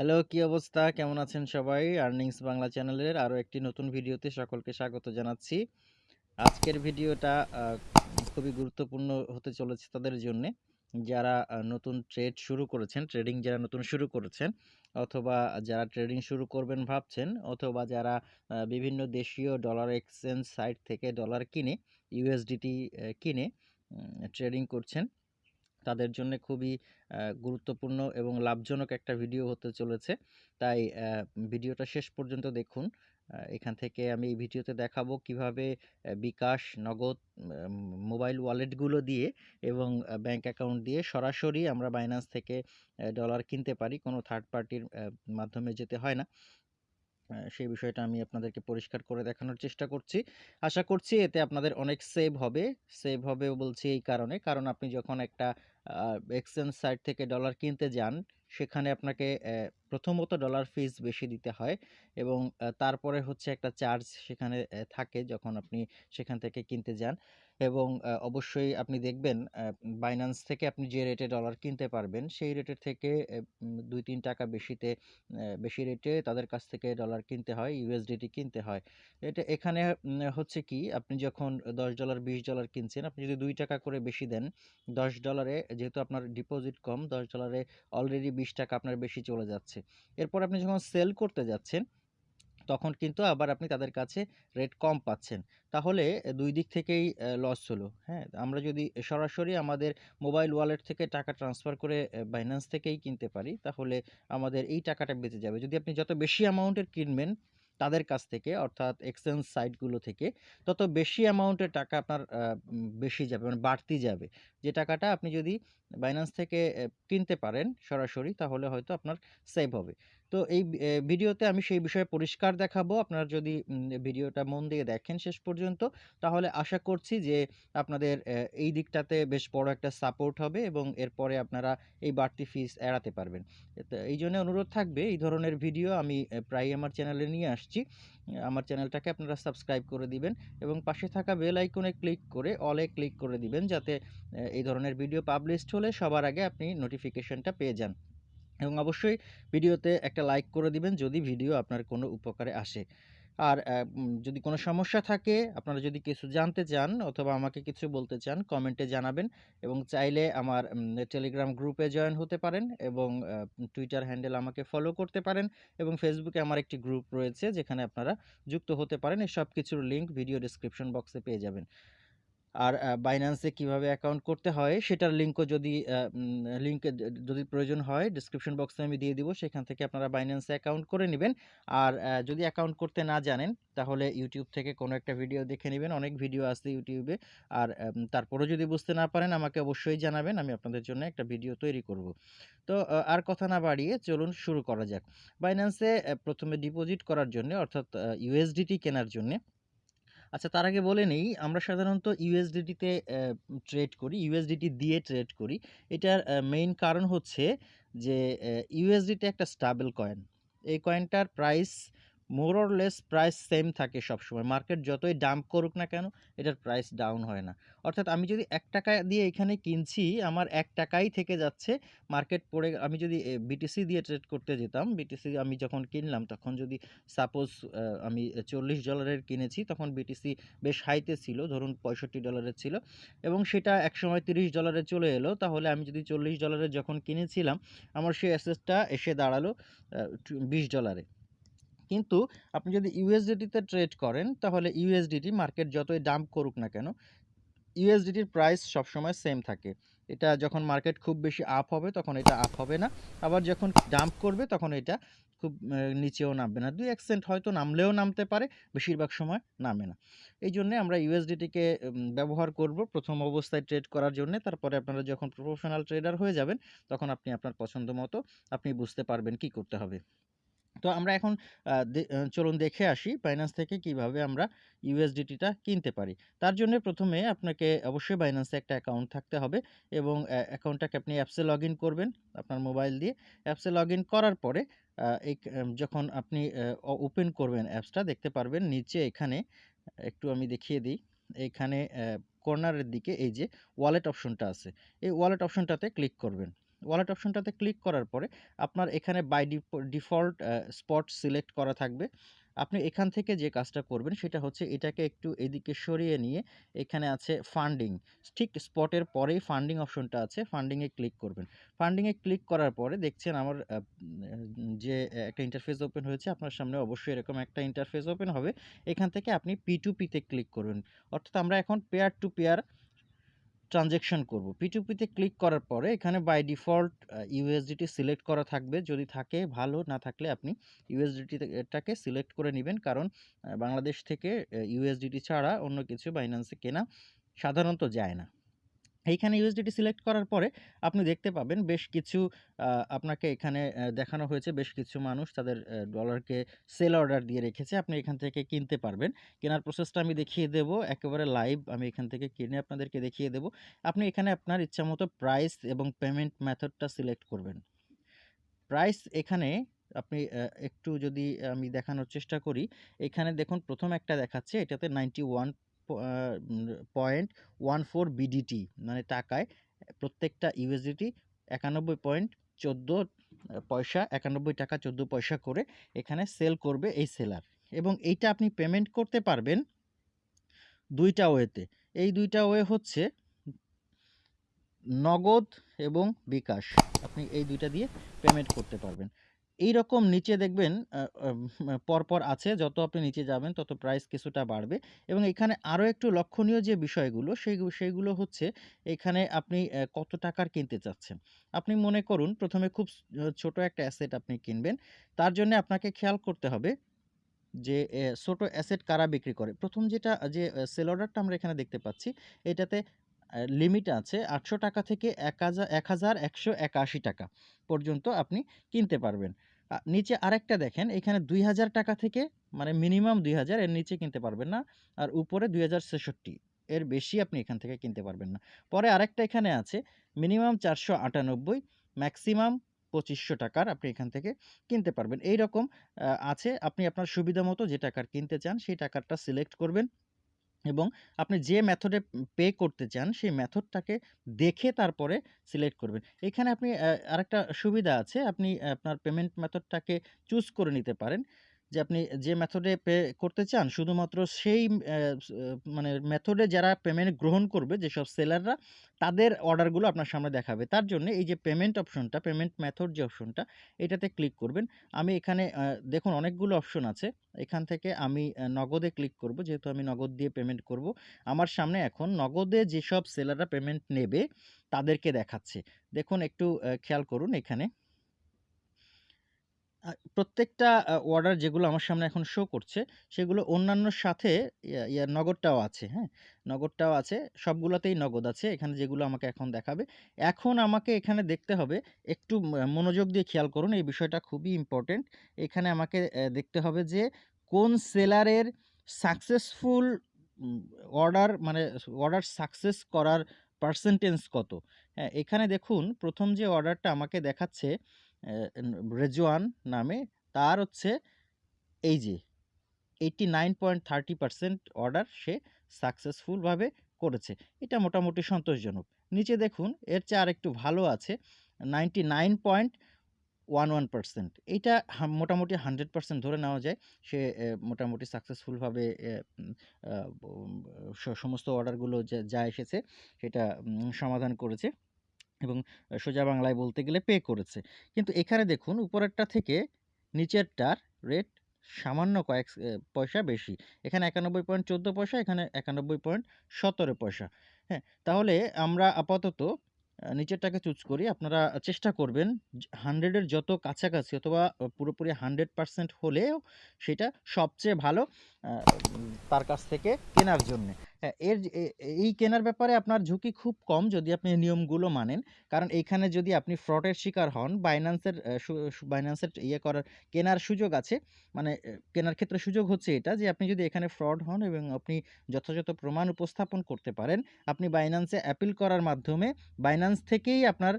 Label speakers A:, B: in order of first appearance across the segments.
A: Hello, কি অবস্থা? কেমন আছেন সবাই? আর্নিংস বাংলা চ্যানেলের আরও একটি নতুন ভিডিওতে সকলকে স্বাগত জানাচ্ছি। আজকের ভিডিওটা খুবই গুরুত্বপূর্ণ হতে চলেছে তাদের জন্যে, যারা নতুন ট্রেড শুরু করেছেন, ট্রেডিং যারা নতুন শুরু করেছেন অথবা যারা ট্রেডিং শুরু করবেন ভাবছেন অথবা যারা বিভিন্ন দেশীয় ডলার এক্সচেঞ্জ সাইট থেকে ডলার কিনে ইউএসডিটি কিনে ট্রেডিং করছেন। তাদের জন্যে খুবই গুরুত্বপূর্ণ এবং লাভজনক একটা ভিডিও হতে চলেছে। তাই ভিডিওটা শেষ পর্যন্ত দেখুন। এখান থেকে আমি এই ভিডিওতে দেখাবো কীভাবে বিকাশ, নগদ, মোবাইল ওয়ালেটগুলো দিয়ে এবং ব্যাংক অ্যাকাউন্ট দিয়ে সরাসরি আমরা বাইন্যান্স থেকে ডলার কিনতে পারি। কোনো থার্ড পার্টির মাধ্যমে যেতে হয় না। সেই বিষয়টা আমি আপনাদেরকে পরিষ্কার করে দেখানোর চেষ্টা করছি। আশা করছি এতে আপনাদের অনেক সেভ হবে। সেভ হবে বলছি এই কারণে, কারণ আপনি যখন একটা এক্সচেঞ্জ সাইট থেকে ডলার কিনতে যান, সেখানে আপনাকে প্রথমত ডলার ফিস বেশি দিতে হয় এবং তারপরে হচ্ছে একটা চার্জ সেখানে থাকে যখন আপনি সেখান থেকে কিনতে যান এবং অবশ্যই আপনি দেখবেন বাইন্যান্স থেকে আপনি যে রেটে ডলার কিনতে পারবেন, সেই রেটের থেকে দুই তিন টাকা বেশিতে বেশি রেটে তাদের কাছ থেকে ডলার কিনতে হয়, ইউএসডিটি কিনতে হয়। এটা এখানে হচ্ছে কি আপনি যখন $১০, $২০ কিনছেন, আপনি যদি দুই টাকা করে বেশি দেন, $১০ এ যেহেতু আপনার ডিপোজিট কম, $১০ এ অলরেডি ৳২০ আপনার বেশি চলে যাচ্ছে। এরপর আপনি যখন সেল করতে যাচ্ছেন, তখন কিন্তু আবার আপনি তাদের কাছে রেট কম পাচ্ছেন। তাহলে দুই দিক থেকেই লস হলো, হ্যাঁ? আমরা যদি সরাসরি আমাদের মোবাইল ওয়ালেট থেকে টাকা ট্রান্সফার করে বাইন্যান্স থেকেই কিনতে পারি, তাহলে আমাদের এই টাকাটা বেঁচে যাবে। যদি আপনি যত বেশি অ্যামাউন্টের কিনবেন তাদের কাছ থেকে অর্থাৎ এক্সচেঞ্জ সাইটগুলো থেকে, তত বেশি অ্যামাউন্টের টাকা আপনার বেশি যাবে মানে বাড়তি যাবে। যে টাকাটা আপনি যদি বাইন্যান্স থেকে কিনতে পারেন সরাসরি তাহলে হয়তো আপনার সেভ হবে। তো এই ভিডিওতে আমি সেই বিষয়ে পরিষ্কার দেখাবো। আপনারা যদি ভিডিওটা মন দিয়ে দেখেন শেষ পর্যন্ত, তাহলে আশা করছি যে আপনাদের এই দিকটাতে বেশ বড় একটা সাপোর্ট হবে এবং এরপরে আপনারা এই বাড়তি ফিস এড়াতে পারবেন। তো এই জন্য অনুরোধ থাকবে এই ধরনের ভিডিও আমি অ্যা প্রায়ই আমার চ্যানেলে নিয়ে আসছি। আমার চ্যানেলটাকে আপনারা সাবস্ক্রাইব করে দিবেন এবং পাশে থাকা বেল আইকনে ক্লিক করে অল ক্লিক করে দিবেন যাতে এই ধরনের ভিডিও পাবলিশড হলে সবার আগে আপনি নোটিফিকেশনটা পেয়ে যান। এবং অবশ্যই ভিডিওতে একটা লাইক করে দিবেন যদি ভিডিও আপনার কোনো উপকারে আসে। আর যদি কোনো সমস্যা থাকে, আপনারা যদি কিছু জানতে চান অথবা আমাকে কিছু বলতে চান, কমেন্টে জানাবেন এবং চাইলে আমার টেলিগ্রাম গ্রুপে জয়েন হতে পারেন এবং টুইটার হ্যান্ডেল আমাকে ফলো করতে পারেন এবং ফেসবুকে আমার একটি গ্রুপ রয়েছে যেখানে আপনারা যুক্ত হতে পারেন। এই সব কিছুর লিঙ্ক ভিডিও ডেসক্রিপশন বক্সে পেয়ে যাবেন। আর বাইন্যান্সে কীভাবে অ্যাকাউন্ট করতে হয় সেটার লিঙ্কও যদি লিঙ্কে যদি প্রয়োজন হয় ডেসক্রিপশন বক্সে আমি দিয়ে দিব। সেখান থেকে আপনারা বাইন্যান্সে অ্যাকাউন্ট করে নেবেন আর যদি অ্যাকাউন্ট করতে না জানেন, তাহলে ইউটিউব থেকে কোনো একটা ভিডিও দেখে নেবেন অনেক ভিডিও আছে ইউটিউবে আর তারপরেও যদি বুঝতে না পারেন আমাকে অবশ্যই জানাবেন। আমি আপনাদের জন্য একটা ভিডিও তৈরি করব। তো আর কথা না বাড়িয়ে চলুন শুরু করা যাক। বাইন্যান্সে প্রথমে ডিপোজিট করার জন্যে অর্থাৎ ইউএসডিটি কেনার জন্যে আচ্ছা তার আগে বলে নেই আমরা সাধারণত ইউএসডিটিতে ট্রেড করি, ইউএসডিটি দিয়ে ট্রেড করি। এটার মেইন কারণ হচ্ছে যে ইউএসডিটি একটা স্টাবেল কয়েন। এই কয়েনটার price more or less price same থাকে সবসময়। মার্কেট যতই ডাম্প করুক না কেন, এটার প্রাইস ডাউন হয় না। অর্থাৎ আমি যদি এক টাকা দিয়ে এখানে কিনছি, আমার ৳১ টাকাই থেকে যাচ্ছে। মার্কেট পড়ে আমি যদি বিটিসি দিয়ে ট্রেড করতে যেতাম, বিটিসি আমি যখন কিনলাম তখন যদি সাপোজ আমি $৪০ এর কিনেছি, তখন বিটিসি বেশ হাইতে ছিল, ধরুন $৬৫ এর ছিল এবং সেটা একসময় $৩০ এ চলে এলো। তাহলে আমি যদি $৪০ এ যখন কিনেছিলাম, আমার সেই অ্যাসেটটা এসে দাঁড়াল $২০ এ। কিন্তু আপনি যদি ইউএসডিটিতে ট্রেড করেন, তাহলে ইউএসডিটি মার্কেট যতই ডাম্প করুক না কেন, ইউএসডিটির প্রাইস সবসময় সেম থাকে। এটা যখন মার্কেট খুব বেশি আপ হবে, তখন এটা আপ হবে না। আবার যখন ডাম্প করবে, তখন এটা খুব নিচেও নামবে না। ২-১ সেন্ট হয়তো নামলেও নামতে পারে, বেশিরভাগ সময় নামে না। এই জন্যে আমরা ইউএসডিটিকে ব্যবহার করব প্রথম অবস্থায় ট্রেড করার জন্যে। তারপরে আপনারা যখন প্রফেশনাল ট্রেডার হয়ে যাবেন, তখন আপনি আপনার পছন্দ মতো আপনি বুঝতে পারবেন কি করতে হবে। তো আমরা এখন চলুন দেখে আসি বাইন্যান্স থেকে কীভাবে আমরা ইউএসডিটিটা কিনতে পারি। তার জন্যে ১ম এ আপনাকে অবশ্যই বাইন্যান্সে একটা অ্যাকাউন্ট থাকতে হবে এবং অ্যা অ্যাকাউন্টটাকে আপনি অ্যাপসে লগইন করবেন আপনার মোবাইল দিয়ে। অ্যাপসে লগইন করার পরে এই যখন আপনি ওপেন করবেন অ্যাপসটা দেখতে পারবেন নিচে এখানে, একটু আমি দেখিয়ে দিই। এখানে কর্নারের দিকে এই যে ওয়ালেট অপশনটা আছে। এই ওয়ালেট অপশনটাতে ক্লিক করবেন। ওয়ালেট অপশনটাতে ক্লিক করার পরে আপনার এখানে বাই ডিফল্ট স্পট সিলেক্ট করা থাকবে। আপনি এখান থেকে যে কাজটা করবেন সেটা হচ্ছে এটাকে একটু এদিকে সরিয়ে নিয়ে এখানে আছে ফান্ডিং ঠিক স্পটের পরেই ফান্ডিং অপশনটা আছে ফান্ডিংয়ে ক্লিক করবেন। ফান্ডিংয়ে ক্লিক করার পরে দেখছেন আমার যে একটা ইন্টারফেস ওপেন হয়েছে, আপনার সামনে অবশ্যই এরকম একটা ইন্টারফেস ওপেন হবে। এখান থেকে আপনি পি টু পিতে ক্লিক করবেন। অর্থাৎ আমরা এখন পেয়ার টু পেয়ার ট্রানজ্যাকশন করব। পিটুপিতে ক্লিক করার পরে এখানে বাই ডিফল্ট ইউএসডিটি সিলেক্ট করা থাকবে। যদি থাকে, ভালো। না থাকলে আপনি ইউএসডিটিটাকে সিলেক্ট করে নেবেন। কারণ বাংলাদেশ থেকে ইউএসডিটি ছাড়া অন্য কিছু বাইন্যান্সে কেনা সাধারণত যায় না। এইখানে ইউএসডিটি সিলেক্ট করার পরে আপনি দেখতে পাবেন বেশ কিছু আপনাকে এখানে দেখানো হয়েছে। বেশ কিছু মানুষ তাদের ডলারকে সেল অর্ডার দিয়ে রেখেছে। আপনি এখান থেকে কিনতে পারবেন। কেনার প্রসেসটা আমি দেখিয়ে দেব। একেবারে লাইভ আমি এখান থেকে কিনে আপনাদেরকে দেখিয়ে দেব। আপনি এখানে আপনার ইচ্ছামতো প্রাইস এবং পেমেন্ট মেথডটা সিলেক্ট করবেন। প্রাইস এখানে আপনি একটু যদি আমি দেখানোর চেষ্টা করি, এখানে দেখুন প্রথম একটা দেখাচ্ছে, এটাতে ninety point one four BDT মানে টাকায় প্রত্যেকটা ইউএসডিটি একানব্বই পয়েন্ট চোদ্দ পয়সা, একানব্বই টাকা চোদ্দ পয়সা করে এখানে সেল করবে এই সেলার এবং এইটা আপনি পেমেন্ট করতে পারবেন দুইটা ওয়েতে এই দুইটা ওয়ে হচ্ছে নগদ এবং বিকাশ। আপনি এই দুইটা দিয়ে পেমেন্ট করতে পারবেন। এই রকম নিচে দেখবেন পরপর আছে, যত আপনি নিচে যাবেন, তত প্রাইস কিছুটা বাড়বে। এবং এখানে আরও একটু লক্ষণীয় যে বিষয়গুলো, সেই, সেইগুলো হচ্ছে এখানে আপনি কত টাকার কিনতে চাচ্ছেন। আপনি মনে করুন, প্রথমে খুব ছোট একটা অ্যাসেট আপনি কিনবেন। তার জন্য আপনাকে খেয়াল করতে হবে যে ছোট অ্যাসেট কারা বিক্রি করে? প্রথম যেটা, যে সেল অর্ডারটা আমরা এখানে দেখতে পাচ্ছি, এটাতে লিমিট আছে আটশো টাকা থেকে এক হাজার এক হাজার একশো একাশি টাকা পর্যন্ত আপনি কিনতে পারবেন। নিচে আরেকটা দেখেন, এখানে দুই হাজার টাকা থেকে মানে মিনিমাম দুই হাজার, এর নিচে কিনতে পারবেন না। আর উপরে দুই হাজার ছেষট্টি, এর বেশি আপনি এখান থেকে কিনতে পারবেন না। পরে আরেকটা এখানে আছে মিনিমাম চারশো আটানব্বই ম্যাক্সিমাম পঁচিশশো টাকার আপনি এখান থেকে কিনতে পারবেন। এই রকম আছে। আপনি আপনার সুবিধা মতো যে টাকার কিনতে চান, সেই টাকাটা সিলেক্ট করবেন। এবং আপনি যে মেথডে পে করতে চান, সেই মেথডটাকে দেখে তারপরে সিলেক্ট করবেন। এখানে আপনি আরেকটা সুবিধা আছে। আপনি আপনার পেমেন্ট মেথডটাকে চুজ করে নিতে পারেন। যে আপনি যে মেথডে পে করতে চান, শুধুমাত্র সেই মানে মেথডে যারা পেমেন্ট গ্রহণ করবে, যেসব সেলাররা তাদের অর্ডারগুলো আপনার সামনে দেখাবে। তার জন্য এই যে পেমেন্ট অপশনটা পেমেন্ট মেথড যে অপশনটা এটাতে ক্লিক করবেন। আমি এখানে দেখুন অনেকগুলো অপশন আছে। এখান থেকে আমি নগদে ক্লিক করব, যেহেতু আমি নগদ দিয়ে পেমেন্ট করব। আমার সামনে এখন নগদে যেসব সেলাররা পেমেন্ট নেবে, তাদেরকে দেখাচ্ছে। দেখুন একটু খেয়াল করুন এখানে। প্রত্যেকটা অর্ডার যেগুলো আমার সামনে এখন শো করছে, সেগুলো অন্যান্যর সাথে নগদটাও আছে হ্যাঁ? নগদটাও আছে, সবগুলোতেই নগদ আছে, এখানে যেগুলো আমাকে এখন দেখাবে। এখন আমাকে এখানে দেখতে হবে, একটু মনোযোগ দিয়ে খেয়াল করুন, এই বিষয়টা খুবই ইম্পর্টেন্ট এখানে আমাকে দেখতে হবে যে কোন সেলারের সাকসেসফুল অর্ডার মানে অর্ডার সাকসেস করার পার্সেন্টেজ কত। হ্যাঁ এখানে দেখুন, প্রথম যে অর্ডারটা আমাকে দেখাচ্ছে রেজওয়ান নামে, তার হচ্ছে এই যে eighty nine point thirty percent order সে সাকসেসফুলভাবে করেছে। এটা মোটামুটি সন্তোষজনক। নিচে দেখুন, এর চেয়ে আরেকটু ভালো আছে ninety nine point one one percent এইটা মোটামুটি হান্ড্রেড পার্সেন্ট ধরে নেওয়া যায়, সে মোটামুটি সাকসেসফুলভাবে সমস্ত অর্ডারগুলো যা এসেছে, সেটা সমাধান করেছে। এবং সোজা বাংলায় বলতে গেলে পে করেছে। কিন্তু এখানে দেখুন, উপরেরটা থেকে নিচেরটার রেট সামান্য কয়েক পয়সা বেশি। এখানে একানব্বই পয়েন্ট চোদ্দ পয়সা, এখানে একানব্বই পয়েন্ট সতেরো পয়সা। হ্যাঁ তাহলে আমরা আপাতত নিচেরটাকে চুজ করি। আপনারা চেষ্টা করবেন হান্ড্রেডের যত কাছাকাছি অথবা পুরোপুরি হান্ড্রেড পারসেন্ট হলেও সেটা সবচেয়ে ভালো তার কাছ থেকে কেনার জন্যে। এর এই কেনার ব্যাপারে আপনার ঝুঁকি খুব কম যদি আপনি নিয়মগুলো মানেন। কারণ এইখানে যদি আপনি ফ্রডের শিকার হন, বাইন্যান্সের বাইন্যান্সের ইয়ে করার, কেনার সুযোগ আছে। মানে কেনার ক্ষেত্রে সুযোগ হচ্ছে এটা যে, আপনি যদি এখানে ফ্রড হন এবং আপনি যথাযথ প্রমাণ উপস্থাপন করতে পারেন, আপনি বাইন্যান্সে অ্যাপিল করার মাধ্যমে বাইন্যান্স থেকেই আপনার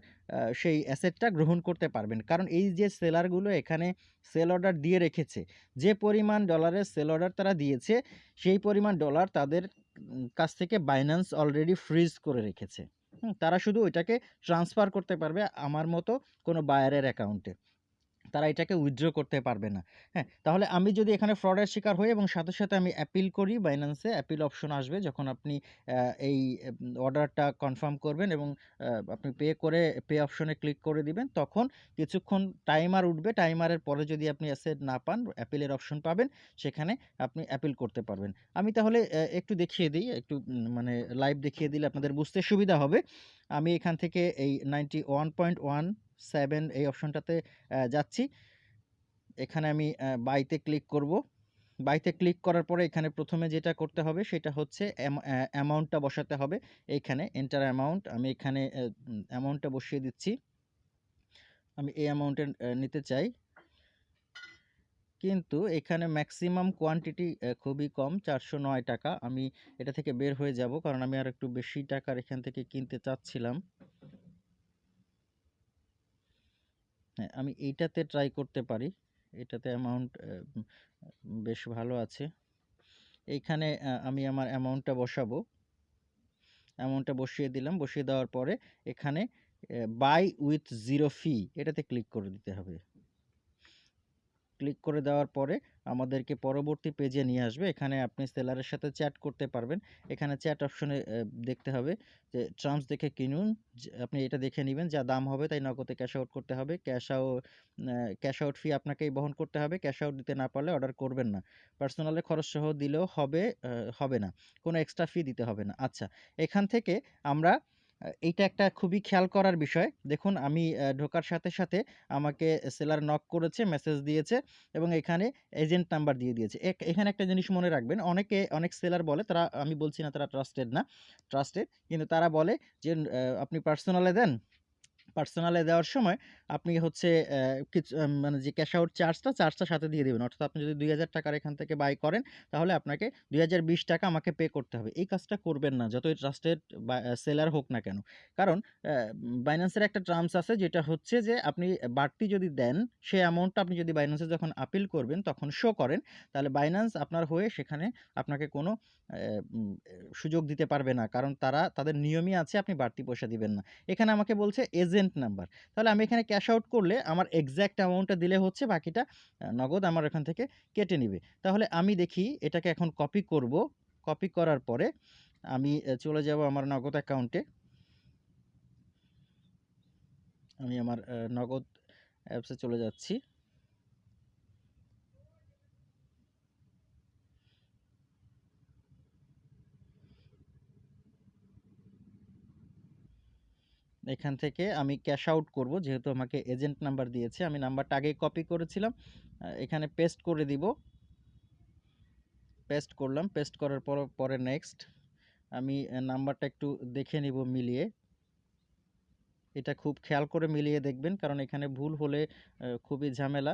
A: সেই অ্যাসেটটা গ্রহণ করতে পারবেন। কারণ এই যে সেলারগুলো এখানে সেল অর্ডার দিয়ে রেখেছে, যে পরিমাণ ডলারের সেল অর্ডার তারা দিয়েছে, সেই পরিমাণ ডলার তাদের কাছ থেকে বাইন্যান্স অলরেডি ফ্রিজ করে রেখেছে তারা শুধু ওইটাকে ট্রান্সফার করতে পারবে আমার মতো কোনো বায়ারের অ্যাকাউন্টে। তারা এটাকে উইথড্র করতে পারবে না। হ্যাঁ? তাহলে আমি যদি এখানে ফ্রডের শিকার হই এবং সাথে, সাথে আমি অ্যাপিল করি এ অ্যাপিল অপশন আসবে যখন আপনি এই অর্ডারটা কনফার্ম করবেন এবং আপনি পে করে পে অপশনে ক্লিক করে দিবেন। তখন কিছুক্ষণ টাইমার উঠবে। টাইমারের পরে যদি আপনি অ্যাসেট না পান, অ্যাপিলের অপশন পাবেন। সেখানে আপনি অ্যাপিল করতে পারবেন। আমি তাহলে একটু দেখিয়ে দিই একটু মানে লাইভ দেখিয়ে দিলে আপনাদের বুঝতে সুবিধা হবে। আমি এখান থেকে এই 91.17 এই অপশনটাতে যাচ্ছি। এখানে আমি অ্যা বাই তে ক্লিক করব। বাই তে ক্লিক করার পরে এখানে ১ম এ যেটা করতে হবে সেটা হচ্ছে অ্যাম অ্যা অ্যামাউন্টটা বসাতে হবে। এইখানে এন্টার অ্যামাউন্ট আমি এখানে অ্যামাউন্টটা বসিয়ে দিচ্ছি। আমি এই অ্যামাউন্টের নিতে চাই। কিন্তু এখানে ম্যাক্সিমাম কোয়ান্টিটি খুবই কম ৳৪০৯ আমি এটা থেকে বের হয়ে যাব। কারণ আমি আর একটু বেশি টাকার এখান থেকে কিনতে চাচ্ছিলাম। হ্যাঁ, আমি এইটাতে ট্রাই করতে পারি। এটাতে অ্যামাউন্ট বেশ ভালো আছে। এইখানে আমি আমার অ্যামাউন্টটা বসাবো। অ্যামাউন্টটা বসিয়ে দিলাম। বসিয়ে দেওয়ার পরে এখানে বাই উইথ জিরো ফি এটাতে ক্লিক করে দিতে হবে। ক্লিক করে দেওয়ার পরে আমাদেরকে পরবর্তী পেজে নিয়ে আসবে। এখানে আপনি সেলারের সাথে চ্যাট করতে পারবেন। এখানে চ্যাট অপশনে দেখতে হবে যে টার্মস দেখে কিনুন। আপনি এটা দেখে নিবেন যা দাম হবে তাই নগদে ক্যাশ আউট করতে হবে। ক্যাশ আউ অ্যা ক্যাশ আউট ফি আপনাকেই বহন করতে হবে। ক্যাশ আউট দিতে না পারলে অর্ডার করবেন না। পার্সোনালের খরচ সহ দিলেও হবে হবে না। কোনো এক্সট্রা ফি দিতে হবে না। আচ্ছা, এখান থেকে আমরা এইটা একটা খুবই খেয়াল করার বিষয়। দেখুন আমি ঢোকার সাথে, সাথে আমাকে সেলার নক করেছে, মেসেজ দিয়েছে এবং এখানে এজেন্ট নাম্বার দিয়ে দিয়েছে। এখানে একটা জিনিস মনে রাখবেন। অনেকে অনেক সেলার বলে তারা আমি বলছি না তারা ট্রাস্টেড না। ট্রাস্টেড কিন্তু তারা বলে যে আপনি পার্সোনালে দেন। পার্সোনালে দেওয়ার সময় আপনি হচ্ছে কিছু মানে যে ক্যাশ আউট চার্জটা, চার্জটা সাথে দিয়ে দেবেন অর্থাৎ আপনি যদি ৳২,০০০ এখান থেকে বাই করেন তাহলে আপনাকে ৳২,০২০ আমাকে পে করতে হবে। এই কাজটা করবেন না। যতই ট্রাস্টেড সেলার হোক না কেন। কারণ এর একটা টার্মস আছে যেটা হচ্ছে যে আপনি বাড়তি যদি দেন, সেই অ্যামাউন্টটা আপনি যদি এ যখন আপিল করবেন তখন শো করেন, তাহলে বাইন্যান্স আপনার হয়ে সেখানে আপনাকে কোনো সুযোগ দিতে পারবে না। কারণ তারা তাদের নিয়মই আছে আপনি বাড়তি পয়সা দিবেন না। এখানে আমাকে বলছে এজেন্ট নাম্বার। তাহলে আমি এখানে ক্যাশ আউট করলে আমার এক্স্যাক্ট অ্যামাউন্টটা দিলে হচ্ছে বাকিটা নগদ আমার এখান থেকে কেটে নেবে তাহলে আমি দেখি এটাকে এখন কপি করব। কপি করার পরে আমি চলে যাব আমার নগদ অ্যাকাউন্টে। আমি আমার নগদ অ্যাপসে চলে যাচ্ছি। এখান থেকে আমি ক্যাশ আউট করব। যেহেতু আমাকে এজেন্ট নাম্বার দিয়েছে। আমি নাম্বারটা আগেই কপি করেছিলাম। এখানে পেস্ট করে দিব। পেস্ট করলাম। পেস্ট করার পর, পরে নেক্সট। আমি নাম্বারটা একটু দেখে নিব মিলিয়ে। এটা খুব খেয়াল করে মিলিয়ে দেখবেন। কারণ এখানে ভুল হলে খুবই ঝামেলা।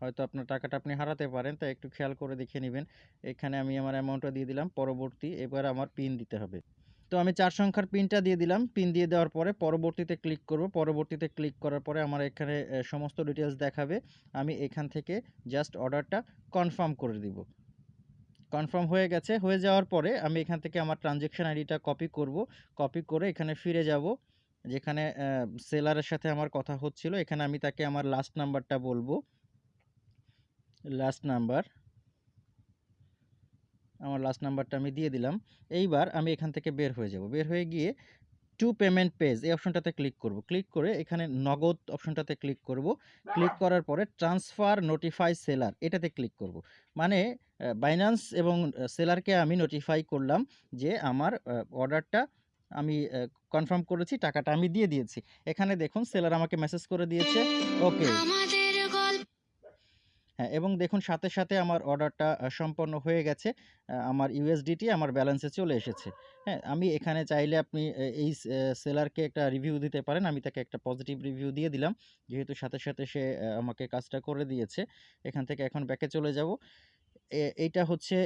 A: হয়তো আপনার টাকাটা আপনি হারাতে পারেন। তাই একটু খেয়াল করে দেখে নিবেন। এখানে আমি আমার অ্যামাউন্টটা দিয়ে দিলাম। পরবর্তী এবার আমার পিন দিতে হবে। তো আমি চার সংখ্যার পিনটা দিয়ে দিলাম। পিন দিয়ে দেওয়ার পরে পরবর্তীতে ক্লিক করব। পরবর্তীতে ক্লিক করার পরে আমার এখানে সমস্ত ডিটেইলস দেখাবে। আমি এখান থেকে জাস্ট অর্ডারটা কনফার্ম করে দিব। কনফার্ম হয়ে গেছে। হয়ে যাওয়ার পরে আমি এখান থেকে আমার ট্রান্সেকশন আইডিটা কপি করব। কপি করে এখানে ফিরে যাব। যেখানে সেলারের সাথে আমার কথা হচ্ছিল। এখানে আমি তাকে আমার লাস্ট নাম্বারটা বলব। Last number. আমার লাস্ট নাম্বারটা আমি দিয়ে দিলাম। এইবার আমি এখান থেকে বের হয়ে যাব। বের হয়ে গিয়ে টু পেমেন্ট পেজ এই অপশনটাতে ক্লিক করব। ক্লিক করে এখানে নগদ অপশনটাতে ক্লিক করব। ক্লিক করার পরে ট্রান্সফার নোটিফাই সেলার এটাতে ক্লিক করব। মানে Binance এবং সেলারকে আমি নোটিফাই করলাম যে আমার অর্ডারটা আমি কনফার্ম করেছি, টাকাটা আমি দিয়ে দিয়েছি। এখানে দেখুন সেলার আমাকে মেসেজ করে দিয়েছে ওকে। হ্যাঁ, এবং দেখুন সাথে, সাথে আমার অর্ডারটা সম্পন্ন হয়ে গেছে। আমার ইউএসডিটি আমার ব্যালেন্সে চলে এসেছে। হ্যাঁ, আমি এখানে চাইলে আপনি এই সেলারকে একটা রিভিউ দিতে পারেন। আমি তাকে একটা পজিটিভ রিভিউ দিয়ে দিলাম। যেহেতু সাথে, সাথে সে আমাকে কাজটা করে দিয়েছে। এখান থেকে এখন ব্যাকে চলে যাব। এইটা হচ্ছে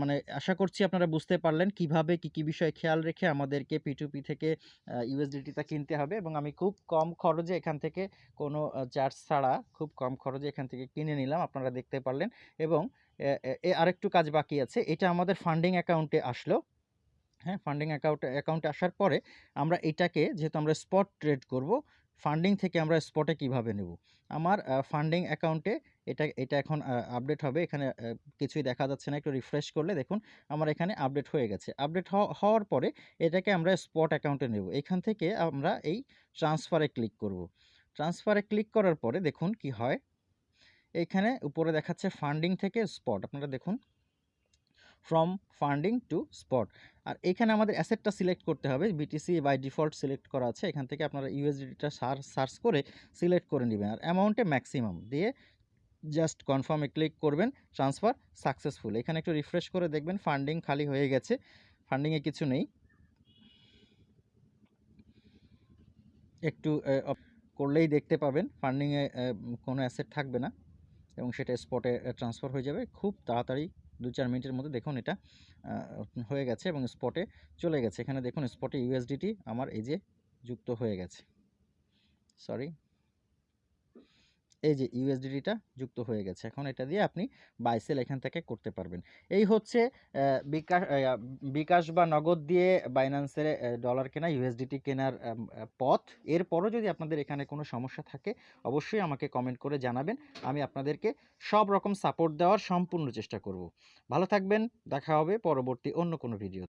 A: মানে আশা করছি আপনারা বুঝতে পারলেন কীভাবে কি, কি বিষয়ে খেয়াল রেখে আমাদেরকে পিটুপি থেকে আ USDT টা কিনতে হবে এবং আমি খুব কম খরচে এখান থেকে কোনো চার্জ ছাড়া খুব কম খরচে এখান থেকে কিনে নিলাম। আপনারা দেখতে পারলেন এবং এ আরেকটু কাজ বাকি আছে। এটা আমাদের ফান্ডিং অ্যাকাউন্টে আসলো। হ্যাঁ ফান্ডিং অ্যাকাউন্ট অ্যাকাউন্টে আসার পরে আমরা এটাকে যেহেতু আমরা স্পট ট্রেড করব ফান্ডিং থেকে আমরা স্পটে কীভাবে নেব আমার ফান্ডিং অ্যাকাউন্টে এটা এটা এখন আপডেট হবে। এখানে কিছুই দেখা যাচ্ছে না। একটু রিফ্রেশ করলে দেখুন আমার এখানে আপডেট হয়ে গেছে। আপডেট হওয়ার পরে এটাকে আমরা স্পট অ্যাকাউন্টে নেব। এখান থেকে আমরা এই ট্রান্সফারে ক্লিক করব। ট্রান্সফারে ক্লিক করার পরে দেখুন কি হয়। এইখানে উপরে দেখাচ্ছে ফান্ডিং থেকে স্পট আপনারা দেখুন ফ্রম ফান্ডিং টু স্পট আর এখানে আমাদের অ্যাসেটটা সিলেক্ট করতে হবে। বিটিসি বাই ডিফল্ট সিলেক্ট করা আছে। এখান থেকে আপনারা ইউএসডিটা সার্চ করে সিলেক্ট করে নেবেন। আর অ্যামাউন্টে ম্যাক্সিমাম দিয়ে জাস্ট কনফার্মে ক্লিক করবেন, ট্রান্সফার সাকসেসফুল। এখানে একটু রিফ্রেশ করে দেখবেন, ফান্ডিং খালি হয়ে গেছে ফান্ডিংয়ে কিছু নেই। একটু করলেই দেখতে পাবেন ফান্ডিংয়ে কোনো অ্যাসেট থাকবে না, এবং সেটা স্পটে ট্রান্সফার হয়ে যাবে। খুব তাড়াতাড়ি দু চার মিনিটের মধ্যে দেখুন এটা হয়ে গেছে এবং স্পটে চলে গেছে। এখানে দেখুন, স্পটে ইউএসডিটি আমার এই যে যুক্ত হয়ে গেছে। সরি। এই যে ইউএসডিটিটা যুক্ত হয়ে গেছে। এখন এটা দিয়ে আপনি বাইসেল এখান থেকে করতে পারবেন। এই হচ্ছে বিকাশ বিকাশ বা নগদ দিয়ে বাইন্যান্সের ডলার কেনা ইউএসডিটি কেনার পথ। এরপরও যদি আপনাদের এখানে কোনো সমস্যা থাকে, অবশ্যই আমাকে কমেন্ট করে জানাবেন। আমি আপনাদেরকে সব রকম সাপোর্ট দেওয়ার সম্পূর্ণ চেষ্টা করব। ভালো থাকবেন, দেখা হবে পরবর্তী অন্য কোনো ভিডিও